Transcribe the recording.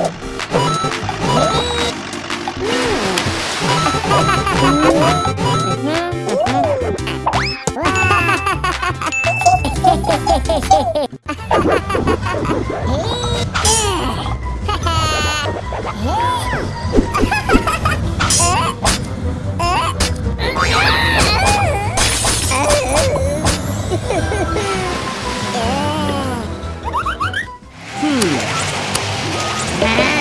Yeah. え